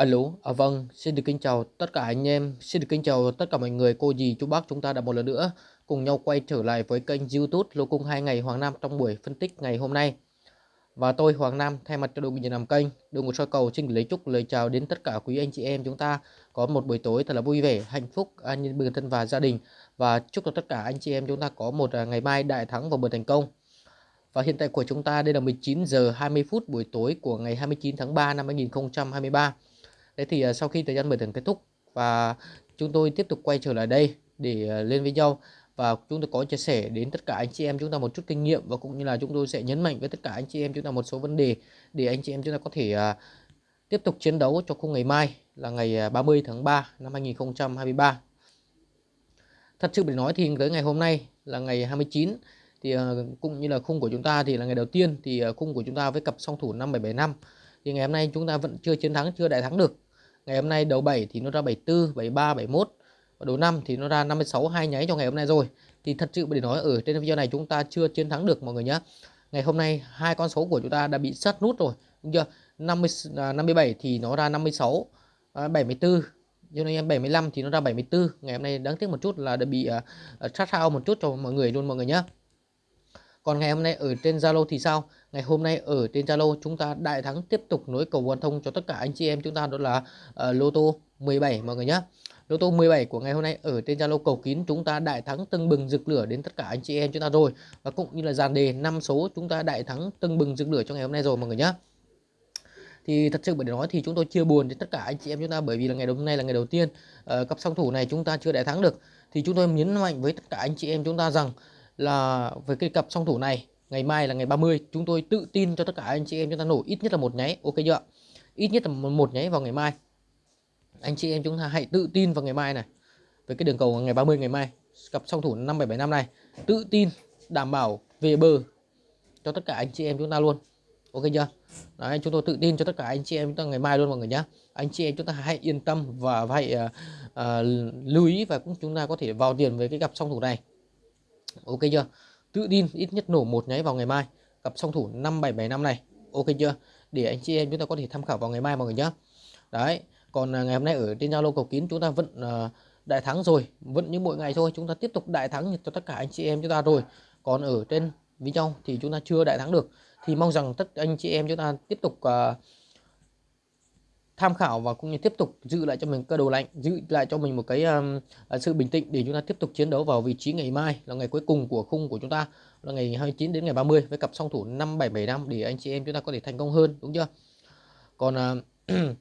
Alo, à, vâng, xin được kính chào tất cả anh em, xin được kính chào tất cả mọi người, cô dì, chú bác chúng ta đã một lần nữa cùng nhau quay trở lại với kênh YouTube Lô Cung 2 ngày Hoàng Nam trong buổi phân tích ngày hôm nay. Và tôi Hoàng Nam thay mặt cho đội ngũ làm kênh, đội ngũ soi cầu xin lấy chúc lời chào đến tất cả quý anh chị em chúng ta có một buổi tối thật là vui vẻ, hạnh phúc, an nhiên bình thân và gia đình và chúc cho tất cả anh chị em chúng ta có một à, ngày mai đại thắng và một thành công. Và hiện tại của chúng ta đây là 19 giờ 20 phút buổi tối của ngày 29 tháng 3 năm 2023. Thế thì à, sau khi thời gian mở thưởng kết thúc và chúng tôi tiếp tục quay trở lại đây để à, lên với nhau và chúng tôi có chia sẻ đến tất cả anh chị em chúng ta một chút kinh nghiệm và cũng như là chúng tôi sẽ nhấn mạnh với tất cả anh chị em chúng ta một số vấn đề để anh chị em chúng ta có thể à, tiếp tục chiến đấu cho khung ngày mai là ngày 30 tháng 3 năm 2023. Thật sự để nói thì tới ngày hôm nay là ngày 29 thì cũng như là khung của chúng ta thì là ngày đầu tiên thì khung của chúng ta với cặp song thủ 5775 thì ngày hôm nay chúng ta vẫn chưa chiến thắng, chưa đại thắng được ngày hôm nay đầu 7 thì nó ra 74 73 71 và đầu 5 thì nó ra 56 hai nháy cho ngày hôm nay rồi. Thì thật sự để nói ở trên video này chúng ta chưa chiến thắng được mọi người nhé ngày hôm nay hai con số của chúng ta đã bị sát nút rồi đúng chưa? 50 57 à, thì nó ra 56 à, 74 cho nên 75 thì nó ra 74 ngày hôm nay đáng tiếc một chút là đã bị uh, sát sao một chút cho mọi người luôn mọi người nhé còn ngày hôm nay ở trên Zalo thì sao? Ngày hôm nay ở trên Zalo chúng ta đại thắng tiếp tục nối cầu quan thông cho tất cả anh chị em chúng ta đó là uh, lô tô 17 mọi người nhé lô tô 17 của ngày hôm nay ở trên Zalo cầu kín chúng ta đại thắng tưng bừng rực lửa đến tất cả anh chị em chúng ta rồi. Và cũng như là dàn đề năm số chúng ta đại thắng tưng bừng rực lửa cho ngày hôm nay rồi mọi người nhé thì thật sự bởi nói thì chúng tôi chia buồn đến tất cả anh chị em chúng ta bởi vì là ngày hôm nay là ngày đầu tiên uh, cặp song thủ này chúng ta chưa đại thắng được. Thì chúng tôi nhấn mạnh với tất cả anh chị em chúng ta rằng là với cái cặp song thủ này ngày mai là ngày 30 chúng tôi tự tin cho tất cả anh chị em chúng ta nổ ít nhất là một nháy ok chưa ít nhất là một nháy vào ngày mai. Anh chị em chúng ta hãy tự tin vào ngày mai này. Với cái đường cầu ngày 30 ngày mai cặp song thủ 5775 này tự tin đảm bảo về bờ cho tất cả anh chị em chúng ta luôn. Ok chưa? Đấy, chúng tôi tự tin cho tất cả anh chị em chúng ta ngày mai luôn mọi người nhé anh chị em chúng ta hãy yên tâm và hãy uh, uh, lưu ý và cũng chúng ta có thể vào tiền với cái cặp song thủ này ok chưa? Tự tin ít nhất nổ một nháy vào ngày mai cặp song thủ 5775 này. Ok chưa? Để anh chị em chúng ta có thể tham khảo vào ngày mai mọi người nhé đấy còn à, ngày hôm nay ở trên Zalo cầu kín chúng ta vẫn uh, đại thắng rồi vẫn như mỗi ngày thôi chúng ta tiếp tục đại thắng cho tất cả anh chị em chúng ta rồi. Còn ở trên video thì chúng ta chưa đại thắng được thì mong rằng tất anh chị em chúng ta tiếp tục uh, tham khảo và cũng như tiếp tục giữ lại cho mình cơ đồ lạnh giữ lại cho mình một cái um, sự bình tĩnh để chúng ta tiếp tục chiến đấu vào vị trí ngày mai là ngày cuối cùng của khung của chúng ta là ngày 29 đến ngày 30 với cặp song thủ 5775 để anh chị em chúng ta có thể thành công hơn đúng chưa? Còn uh,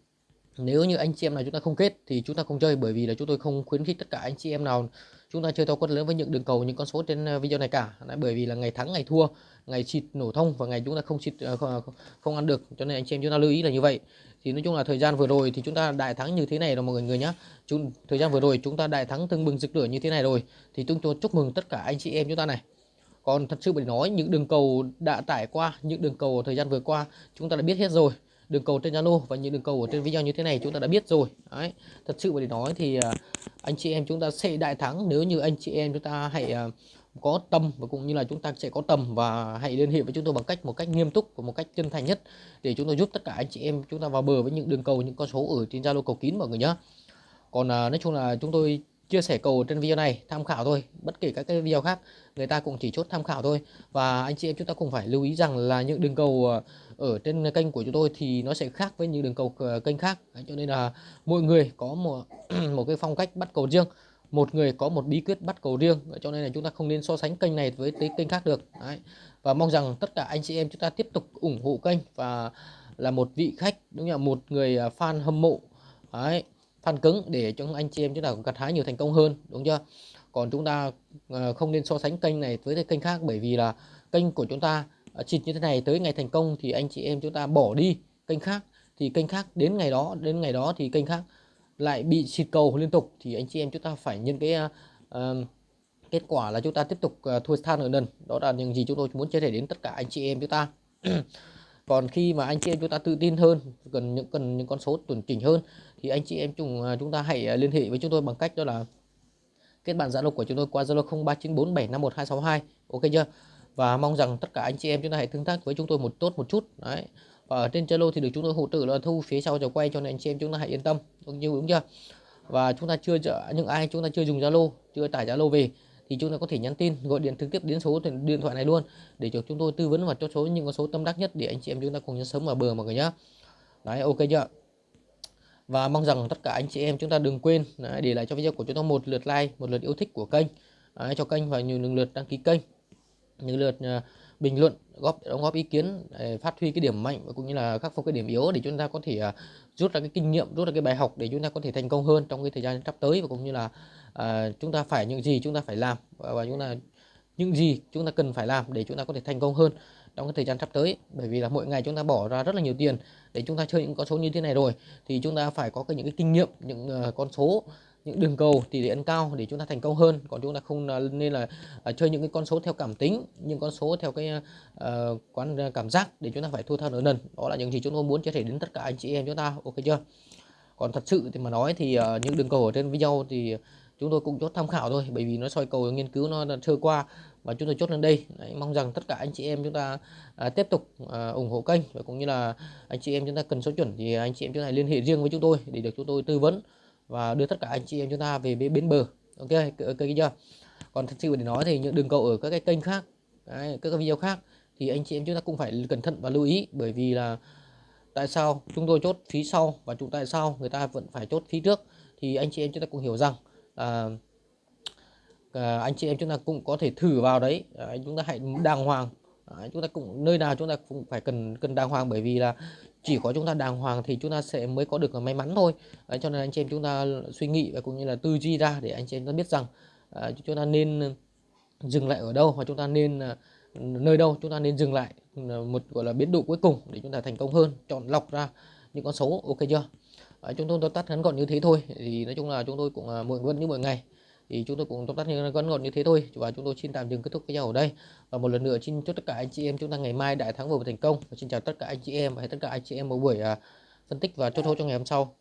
nếu như anh chị em nào chúng ta không kết thì chúng ta không chơi bởi vì là chúng tôi không khuyến khích tất cả anh chị em nào chúng ta chơi to quất lớn với những đường cầu những con số trên ờ, video này cả. Đấy, bởi vì là ngày thắng ngày thua ngày xịt nổ thông và ngày chúng ta không xịt ờ, không, không ăn được. Cho nên anh chị em chúng ta lưu ý là như vậy. Thì nói chung là thời gian vừa rồi thì chúng ta đại thắng như thế này rồi mọi người nhé chúng thời gian vừa rồi chúng ta đại thắng từng bừng rực lửa như thế này rồi thì chúng tôi chúc mừng tất cả anh chị em chúng ta này. Còn thật sự phải nói những đường cầu đã tải qua những đường cầu thời gian vừa qua chúng ta đã biết hết rồi đường cầu trên Zalo và những đường cầu ở trên video như thế này chúng ta đã biết rồi. Đấy, thật sự mà để nói thì à, anh chị em chúng ta sẽ đại thắng nếu như anh chị em chúng ta hãy à, có tâm và cũng như là chúng ta sẽ có tầm và hãy liên hệ với chúng tôi bằng cách một cách nghiêm túc và một cách chân thành nhất để chúng tôi giúp tất cả anh chị em chúng ta vào bờ với những đường cầu, những con số ở trên Zalo cầu kín mọi người nhé còn à, nói chung là chúng tôi chia sẻ cầu trên video này, tham khảo thôi, bất kể các cái video khác, người ta cũng chỉ chốt tham khảo thôi. Và anh chị em chúng ta cũng phải lưu ý rằng là những đường cầu ờ, ở trên kênh của chúng tôi thì nó sẽ khác với những đường cầu ờ, kênh khác. Cho nên là mỗi người có một một cái phong cách bắt cầu riêng, một người có một bí quyết bắt cầu riêng. Cho nên là chúng ta không nên so sánh kênh này với cái kênh khác được. Đấy. và mong rằng tất cả anh chị em chúng ta tiếp tục ủng hộ kênh và là một vị khách, đúng là một người ờ, fan hâm mộ. Đấy fan cứng để cho anh chị em chúng ta gặt hái nhiều thành công hơn đúng chưa? Còn chúng ta ờ, không nên so sánh kênh này với kênh khác bởi vì là kênh của chúng ta à, chịt như thế này tới ngày thành công thì anh chị em chúng ta bỏ đi kênh khác. Thì kênh khác đến ngày đó đến ngày đó thì kênh khác lại bị xịt cầu liên tục. Thì anh chị em chúng ta phải nhân cái uh, kết quả là chúng ta tiếp tục uh, thua than ở lần đó là những gì chúng tôi muốn chia sẻ đến tất cả anh chị em chúng ta. Còn khi mà anh chị em chúng ta tự tin hơn cần những cần những con số chuẩn chỉnh hơn thì anh chị em chúng à, chúng ta hãy à, liên hệ với chúng tôi bằng cách đó là kết bạn zalo của chúng tôi qua zalo 0394751262 ok chưa? Và mong rằng tất cả anh chị em chúng ta hãy tương tác với chúng tôi một tốt một chút, đấy. Và ở trên Zalo thì được chúng tôi hỗ trợ là thu phía sau cho quay cho nên anh chị em chúng ta hãy yên tâm, đúng như đúng chưa? Và chúng ta chưa những ai chúng ta chưa dùng Zalo, chưa tải Zalo về thì chúng ta có thể nhắn tin, gọi điện trực tiếp đến số điện thoại này luôn để cho chúng tôi tư vấn và cho số, những con số tâm đắc nhất để anh chị em chúng ta cùng nhau sống ở bờ mọi người nhé đấy, ok chưa? Và mong rằng tất cả anh chị em chúng ta đừng quên đấy, để lại cho video của chúng ta một lượt like một lượt yêu thích của kênh. Đấy, cho kênh và nhiều lượt đăng ký kênh. Những lượt uh, bình luận góp đóng góp ý kiến để phát huy cái điểm mạnh và cũng như là khắc phục cái điểm yếu để chúng ta có thể uh, rút ra cái kinh nghiệm rút ra cái bài học để chúng ta có thể thành công hơn trong cái thời gian sắp tới và cũng như là uh, chúng ta phải những gì chúng ta phải làm và, và chúng ta những gì chúng ta cần phải làm để chúng ta có thể thành công hơn trong cái thời gian sắp tới. Bởi vì là mỗi ngày chúng ta bỏ ra rất là nhiều tiền để chúng ta chơi những con số như thế này rồi thì chúng ta phải có cái những cái kinh nghiệm những uh, con số những đường cầu tỷ lệ ăn cao để chúng ta thành công hơn. Còn chúng ta không ờ, nên là uh, chơi những cái con số theo cảm tính những con số theo cái uh, quán cảm giác để chúng ta phải thua tha nợ nần. Đó là những gì chúng tôi muốn chia sẻ đến tất cả anh chị em chúng ta ok chưa? Còn thật sự thì mà nói thì uh, những đường cầu ở trên video thì chúng tôi cũng chốt tham khảo thôi bởi vì nó soi cầu nghiên cứu nó sơ qua và chúng tôi chốt lên đây. Đấy, mong rằng tất cả anh chị em chúng ta à, tiếp tục à, ủng hộ kênh và cũng như là anh chị em chúng ta cần số chuẩn thì anh chị em chúng ta liên hệ riêng với chúng tôi để được chúng tôi tư vấn và đưa tất cả anh chị em chúng ta về bến bờ. Ok ok chưa? Còn thật sự để nói thì những đường cầu ở các cái kênh khác đấy, các cái video khác thì anh chị em chúng ta cũng phải cẩn thận và lưu ý bởi vì là tại sao chúng tôi chốt phí sau và chúng tại sao người ta vẫn phải chốt phí trước thì anh chị em chúng ta cũng hiểu rằng à, à, anh chị em chúng ta cũng có thể thử vào đấy à, chúng ta hãy đàng hoàng à, chúng ta cũng nơi nào chúng ta cũng phải cần cần đàng hoàng bởi vì là chỉ có chúng ta đàng hoàng thì chúng ta sẽ mới có được may mắn thôi à, cho nên anh chị em chúng ta suy nghĩ và cũng như là tư duy ra để anh chị em ta biết rằng à, chúng ta nên dừng lại ở đâu hoặc chúng ta nên à, nơi đâu chúng ta nên dừng lại một gọi là biến độ cuối cùng để chúng ta thành công hơn chọn lọc ra những con số ok chưa à, chúng tôi tắt ngắn gọn như thế thôi thì nói chung là chúng tôi cũng à, muộn vẫn như mọi ngày thì chúng tôi cũng tóm tắt như ngắn gọn như thế thôi. Và chúng tôi xin tạm dừng kết thúc video ở đây. Và một lần nữa xin chúc tất cả anh chị em chúng ta ngày mai đại thắng vừa thành công. Và xin chào tất cả anh chị em và tất cả anh chị em một buổi à, phân tích và chốt hỗ cho ngày hôm sau.